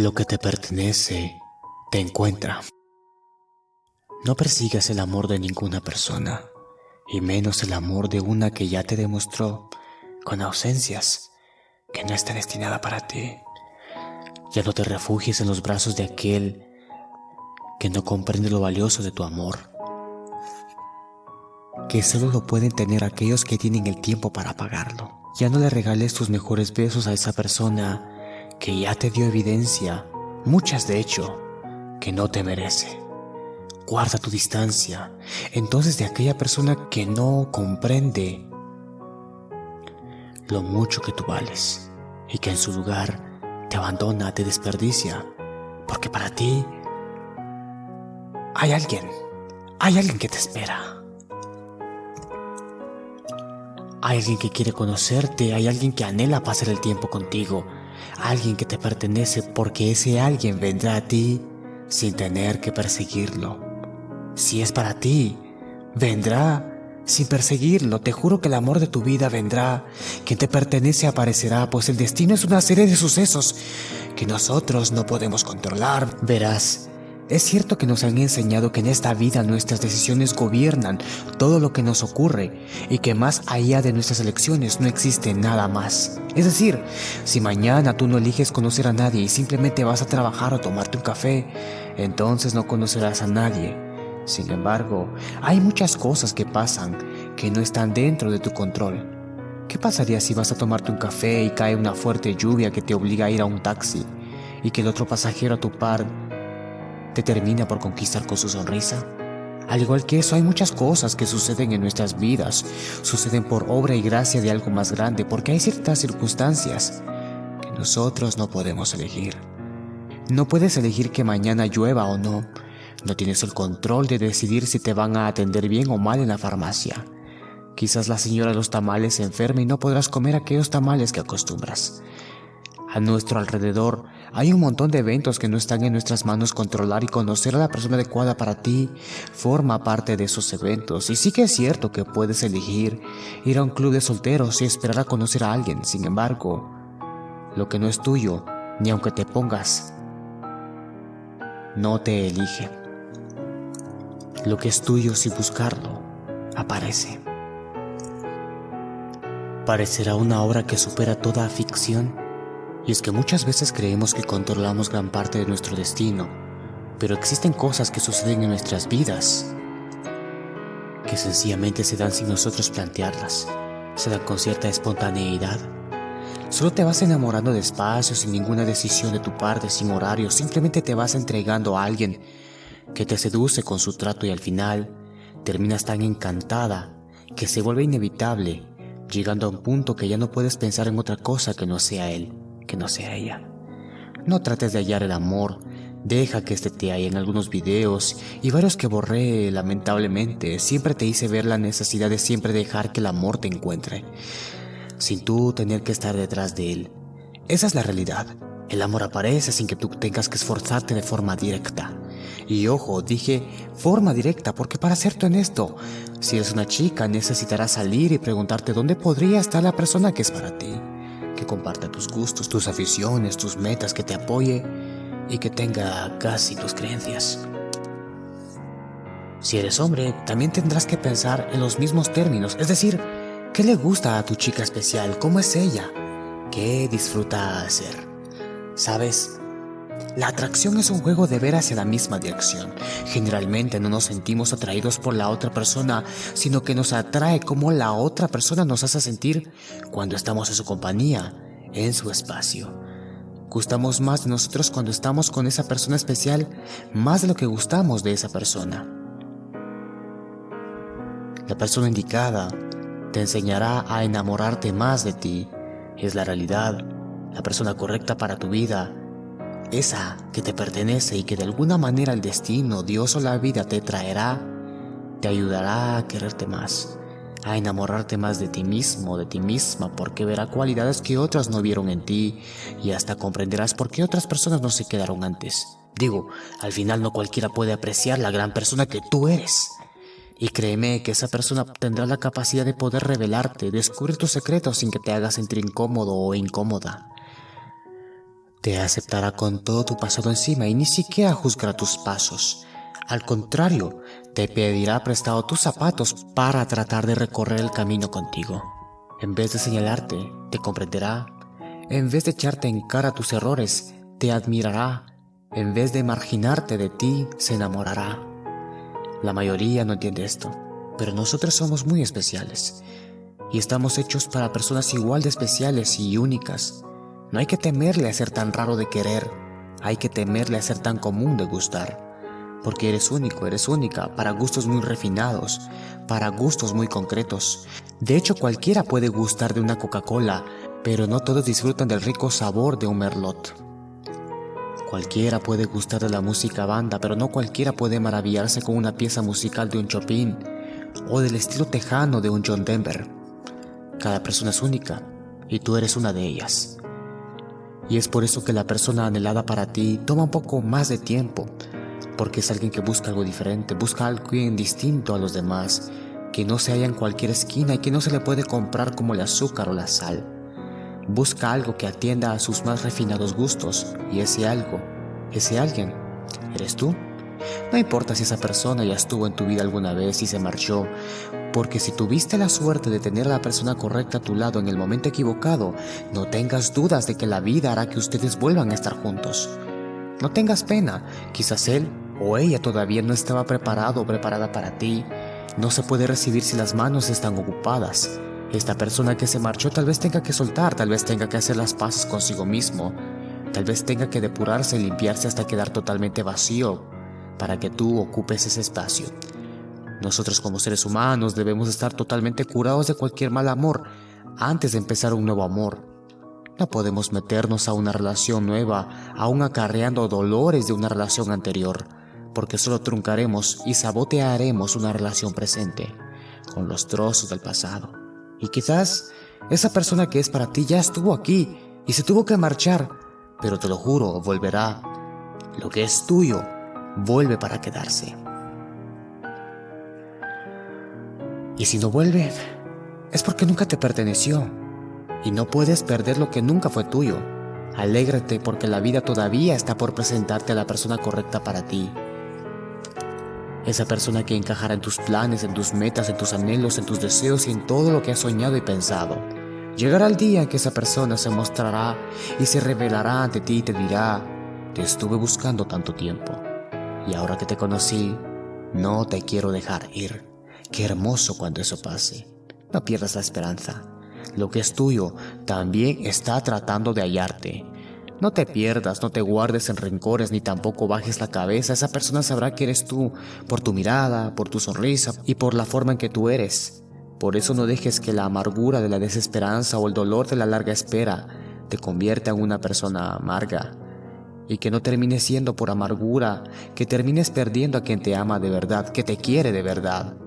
Lo que te pertenece te encuentra. No persigas el amor de ninguna persona, y menos el amor de una que ya te demostró, con ausencias, que no está destinada para ti. Ya no te refugies en los brazos de aquel que no comprende lo valioso de tu amor, que solo lo pueden tener aquellos que tienen el tiempo para pagarlo. Ya no le regales tus mejores besos a esa persona que ya te dio evidencia, muchas de hecho, que no te merece. Guarda tu distancia entonces de aquella persona que no comprende lo mucho que tú vales y que en su lugar te abandona, te desperdicia, porque para ti hay alguien, hay alguien que te espera. Hay alguien que quiere conocerte, hay alguien que anhela pasar el tiempo contigo, alguien que te pertenece porque ese alguien vendrá a ti sin tener que perseguirlo. Si es para ti, vendrá sin perseguirlo. Te juro que el amor de tu vida vendrá. Quien te pertenece aparecerá, pues el destino es una serie de sucesos que nosotros no podemos controlar. Verás, es cierto que nos han enseñado que en esta vida nuestras decisiones gobiernan todo lo que nos ocurre y que más allá de nuestras elecciones no existe nada más. Es decir, si mañana tú no eliges conocer a nadie y simplemente vas a trabajar o tomarte un café, entonces no conocerás a nadie. Sin embargo, hay muchas cosas que pasan que no están dentro de tu control. ¿Qué pasaría si vas a tomarte un café y cae una fuerte lluvia que te obliga a ir a un taxi y que el otro pasajero a tu par te termina por conquistar con su sonrisa. Al igual que eso, hay muchas cosas que suceden en nuestras vidas, suceden por obra y gracia de algo más grande, porque hay ciertas circunstancias que nosotros no podemos elegir. No puedes elegir que mañana llueva o no, no tienes el control de decidir si te van a atender bien o mal en la farmacia. Quizás la señora de los tamales se enferme y no podrás comer aquellos tamales que acostumbras. A nuestro alrededor hay un montón de eventos que no están en nuestras manos controlar y conocer a la persona adecuada para ti forma parte de esos eventos. Y sí que es cierto que puedes elegir ir a un club de solteros y esperar a conocer a alguien. Sin embargo, lo que no es tuyo, ni aunque te pongas, no te elige. Lo que es tuyo sin buscarlo, aparece. Parecerá una obra que supera toda ficción y es que muchas veces creemos que controlamos gran parte de nuestro destino, pero existen cosas que suceden en nuestras vidas que sencillamente se dan sin nosotros plantearlas, se dan con cierta espontaneidad. Solo te vas enamorando despacio, sin ninguna decisión de tu parte, sin horario, simplemente te vas entregando a alguien que te seduce con su trato y al final terminas tan encantada que se vuelve inevitable, llegando a un punto que ya no puedes pensar en otra cosa que no sea él que no sea ella. No trates de hallar el amor, deja que este te haya en algunos videos y varios que borré lamentablemente. Siempre te hice ver la necesidad de siempre dejar que el amor te encuentre, sin tú tener que estar detrás de él. Esa es la realidad. El amor aparece sin que tú tengas que esforzarte de forma directa. Y ojo, dije forma directa porque para serte honesto, si eres una chica necesitarás salir y preguntarte dónde podría estar la persona que es para ti comparta tus gustos, tus aficiones, tus metas, que te apoye y que tenga casi tus creencias. Si eres hombre, también tendrás que pensar en los mismos términos, es decir, ¿qué le gusta a tu chica especial? ¿Cómo es ella? ¿Qué disfruta hacer? ¿Sabes? La atracción es un juego de ver hacia la misma dirección. Generalmente no nos sentimos atraídos por la otra persona, sino que nos atrae como la otra persona nos hace sentir cuando estamos en su compañía, en su espacio. Gustamos más de nosotros cuando estamos con esa persona especial, más de lo que gustamos de esa persona. La persona indicada te enseñará a enamorarte más de ti. Es la realidad, la persona correcta para tu vida esa que te pertenece y que de alguna manera el destino, Dios o la vida te traerá, te ayudará a quererte más, a enamorarte más de ti mismo, de ti misma, porque verá cualidades que otras no vieron en ti y hasta comprenderás por qué otras personas no se quedaron antes. Digo, al final no cualquiera puede apreciar la gran persona que tú eres. Y créeme que esa persona tendrá la capacidad de poder revelarte, descubrir tus secretos sin que te hagas sentir incómodo o incómoda. Te aceptará con todo tu pasado encima y ni siquiera juzgará tus pasos. Al contrario, te pedirá prestado tus zapatos para tratar de recorrer el camino contigo. En vez de señalarte, te comprenderá. En vez de echarte en cara tus errores, te admirará. En vez de marginarte de ti, se enamorará. La mayoría no entiende esto, pero nosotros somos muy especiales y estamos hechos para personas igual de especiales y únicas. No hay que temerle a ser tan raro de querer, hay que temerle a ser tan común de gustar. Porque eres único, eres única, para gustos muy refinados, para gustos muy concretos. De hecho, cualquiera puede gustar de una Coca-Cola, pero no todos disfrutan del rico sabor de un Merlot. Cualquiera puede gustar de la música banda, pero no cualquiera puede maravillarse con una pieza musical de un Chopin o del estilo tejano de un John Denver. Cada persona es única y tú eres una de ellas. Y es por eso que la persona anhelada para ti toma un poco más de tiempo, porque es alguien que busca algo diferente, busca algo distinto a los demás, que no se halla en cualquier esquina y que no se le puede comprar como el azúcar o la sal. Busca algo que atienda a sus más refinados gustos y ese algo, ese alguien, eres tú. No importa si esa persona ya estuvo en tu vida alguna vez y se marchó, porque si tuviste la suerte de tener a la persona correcta a tu lado en el momento equivocado, no tengas dudas de que la vida hará que ustedes vuelvan a estar juntos. No tengas pena, quizás él o ella todavía no estaba preparado o preparada para ti. No se puede recibir si las manos están ocupadas. Esta persona que se marchó tal vez tenga que soltar, tal vez tenga que hacer las paces consigo mismo, tal vez tenga que depurarse y limpiarse hasta quedar totalmente vacío para que tú ocupes ese espacio. Nosotros como seres humanos debemos estar totalmente curados de cualquier mal amor antes de empezar un nuevo amor. No podemos meternos a una relación nueva aún acarreando dolores de una relación anterior, porque solo truncaremos y sabotearemos una relación presente con los trozos del pasado. Y quizás esa persona que es para ti ya estuvo aquí y se tuvo que marchar, pero te lo juro, volverá. Lo que es tuyo vuelve para quedarse. Y si no vuelve, es porque nunca te perteneció. Y no puedes perder lo que nunca fue tuyo. Alégrate porque la vida todavía está por presentarte a la persona correcta para ti. Esa persona que encajará en tus planes, en tus metas, en tus anhelos, en tus deseos y en todo lo que has soñado y pensado. Llegará el día que esa persona se mostrará y se revelará ante ti y te dirá, te estuve buscando tanto tiempo y ahora que te conocí, no te quiero dejar ir. Qué hermoso cuando eso pase. No pierdas la esperanza. Lo que es tuyo también está tratando de hallarte. No te pierdas, no te guardes en rencores ni tampoco bajes la cabeza. Esa persona sabrá que eres tú por tu mirada, por tu sonrisa y por la forma en que tú eres. Por eso no dejes que la amargura de la desesperanza o el dolor de la larga espera te convierta en una persona amarga. Y que no termines siendo por amargura, que termines perdiendo a quien te ama de verdad, que te quiere de verdad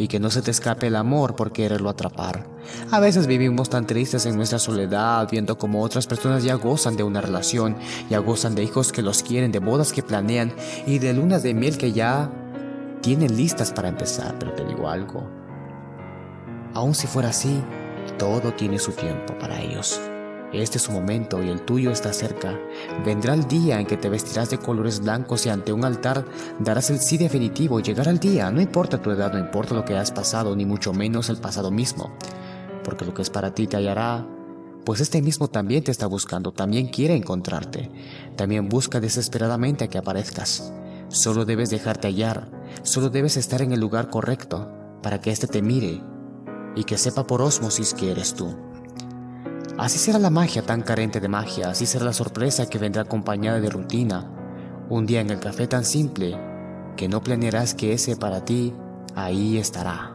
y que no se te escape el amor por quererlo atrapar. A veces vivimos tan tristes en nuestra soledad viendo como otras personas ya gozan de una relación, ya gozan de hijos que los quieren, de bodas que planean y de lunas de miel que ya tienen listas para empezar. Pero te digo algo, aun si fuera así, todo tiene su tiempo para ellos. Este es su momento y el tuyo está cerca. Vendrá el día en que te vestirás de colores blancos y ante un altar darás el sí definitivo. Llegará el día, no importa tu edad, no importa lo que has pasado, ni mucho menos el pasado mismo. Porque lo que es para ti te hallará, pues este mismo también te está buscando, también quiere encontrarte. También busca desesperadamente a que aparezcas. Solo debes dejarte hallar, solo debes estar en el lugar correcto para que éste te mire y que sepa por osmosis que eres tú. Así será la magia tan carente de magia, así será la sorpresa que vendrá acompañada de rutina. Un día en el café tan simple que no planearás que ese para ti ahí estará.